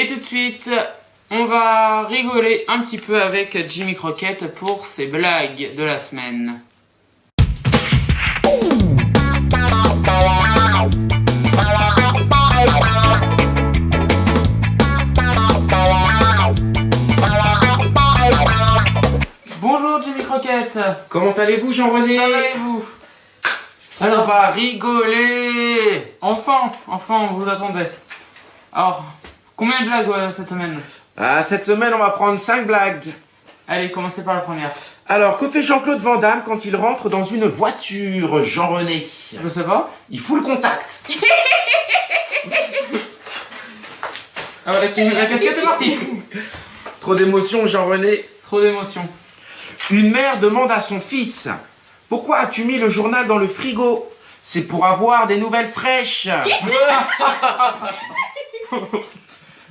Et tout de suite, on va rigoler un petit peu avec Jimmy Crockett pour ses blagues de la semaine. Bonjour Jimmy Crockett Comment allez-vous Jean-René Ça va et vous On va rigoler Enfin, enfin, on vous attendait. Alors, combien de blagues euh, cette semaine ah, Cette semaine, on va prendre 5 blagues. Allez, commencez par la première. Alors, que fait Jean-Claude Van Damme quand il rentre dans une voiture, Jean-René Je sais pas. Il fout le contact. Ah voilà, la casquette est partie Trop d'émotion, Jean-René. Trop d'émotion. Une mère demande à son fils « Pourquoi as-tu mis le journal dans le frigo ?»« C'est pour avoir des nouvelles fraîches. »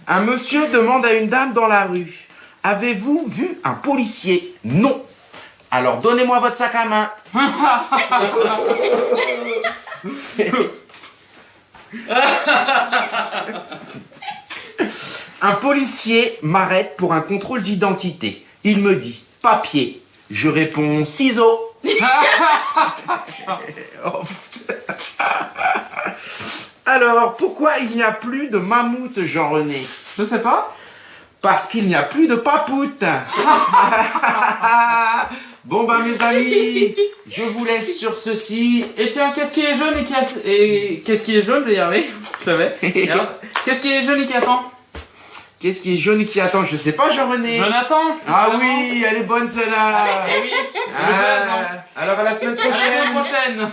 Un monsieur demande à une dame dans la rue « Avez-vous vu un policier ?»« Non. »« Alors donnez-moi votre sac à main. Un policier m'arrête pour un contrôle d'identité. Il me dit « Papier ». Je réponds « Ciseaux ». Alors, pourquoi il n'y a plus de mammouth, Jean-René Je sais pas. Parce qu'il n'y a plus de papoute. bon ben mes amis, je vous laisse sur ceci. Et tiens, qu'est-ce qui est jaune et qui a... Et qu'est-ce qui est jaune, je vais y arriver. Je savais. Qu'est-ce qui est jaune et qui attend? Qu'est-ce qui est jaune et qui attend? Je sais pas, Jean-René. Jonathan Ah oui, elle est bonne celle-là. Eh oui. Ah, alors à la semaine prochaine. À la semaine prochaine.